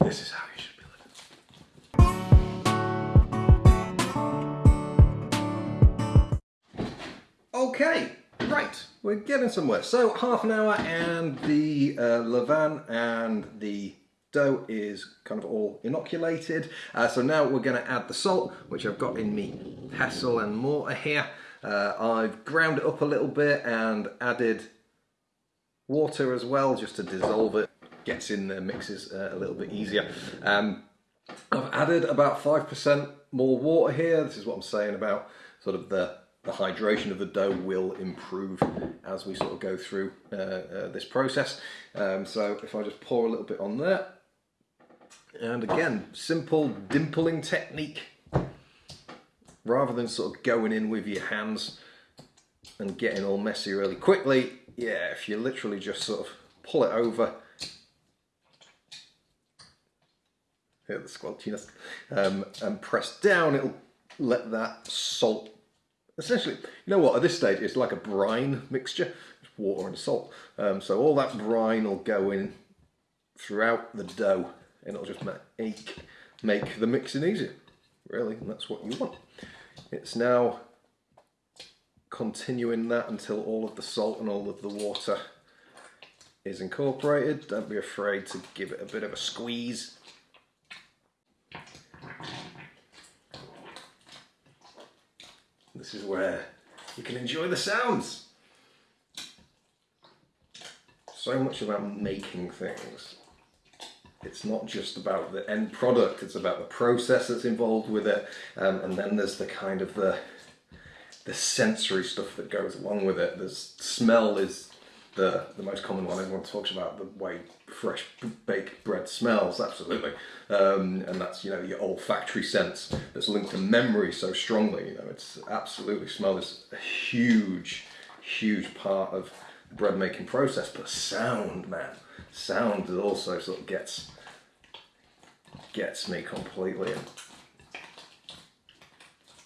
This is how you should be living. Okay, right, we're getting somewhere. So half an hour and the uh, and the dough is kind of all inoculated. Uh, so now we're going to add the salt, which I've got in me pestle and mortar here. Uh, I've ground it up a little bit and added water as well, just to dissolve it. Gets in the mixes uh, a little bit easier. Um, I've added about 5% more water here. This is what I'm saying about sort of the the hydration of the dough will improve as we sort of go through uh, uh, this process. Um, so if I just pour a little bit on there, and again, simple dimpling technique, rather than sort of going in with your hands and getting all messy really quickly, yeah, if you literally just sort of pull it over, the squelchiness, um, and press down, it'll let that salt essentially, you know what, at this stage it's like a brine mixture, it's water and salt. Um, so all that brine will go in throughout the dough and it'll just make, make the mixing easier, really, and that's what you want. It's now continuing that until all of the salt and all of the water is incorporated. Don't be afraid to give it a bit of a squeeze. This is where you can enjoy the sounds. So much about making things. It's not just about the end product, it's about the process that's involved with it. Um, and then there's the kind of the, the sensory stuff that goes along with it. The smell is the, the most common one. Everyone talks about the way fresh baked bread smells, absolutely. Um, and that's, you know, your olfactory sense that's linked to memory so strongly. You know, it's absolutely smell is a huge, huge part of the bread making process. But sound, man, sound also sort of gets gets me completely.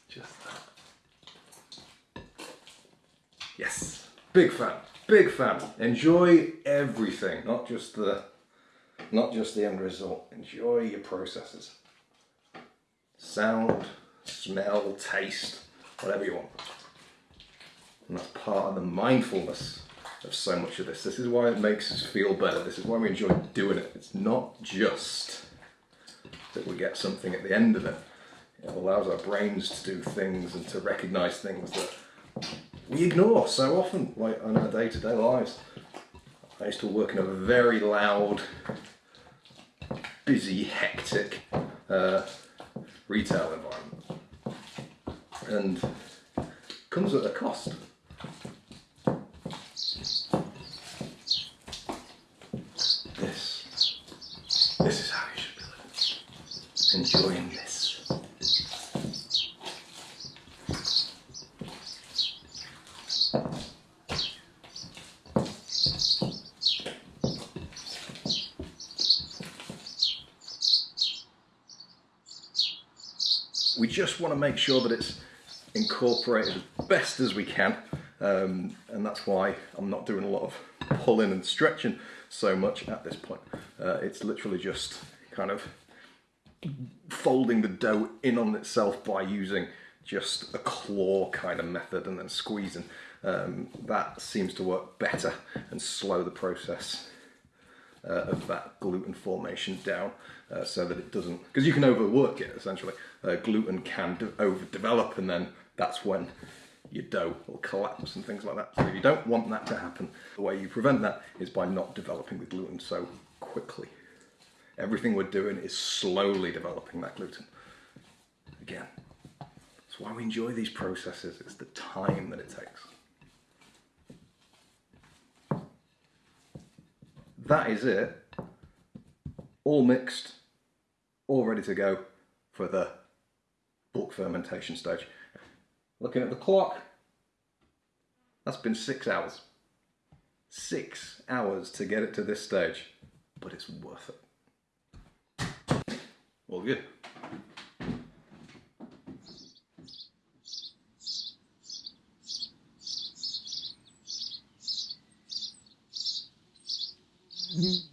Just that. Yes, big fan. Big fan. Enjoy everything, not just the not just the end result. Enjoy your processes. Sound, smell, taste, whatever you want. And that's part of the mindfulness of so much of this. This is why it makes us feel better. This is why we enjoy doing it. It's not just that we get something at the end of it. It allows our brains to do things and to recognize things that we ignore so often, like in our day-to-day -day lives. I used to work in a very loud, busy, hectic uh, retail environment, and comes at a cost. This, this is how you should be living, enjoying this. We just want to make sure that it's incorporated as best as we can um, and that's why I'm not doing a lot of pulling and stretching so much at this point. Uh, it's literally just kind of folding the dough in on itself by using just a claw kind of method and then squeezing. Um, that seems to work better and slow the process uh, of that gluten formation down uh, so that it doesn't, because you can overwork it essentially. Uh, gluten can overdevelop and then that's when your dough will collapse and things like that. So if you don't want that to happen, the way you prevent that is by not developing the gluten so quickly. Everything we're doing is slowly developing that gluten. Again, that's why we enjoy these processes, it's the time that it takes. That is it. All mixed, all ready to go for the bulk fermentation stage. Looking at the clock, that's been six hours. Six hours to get it to this stage, but it's worth it. All good. Mm-hmm.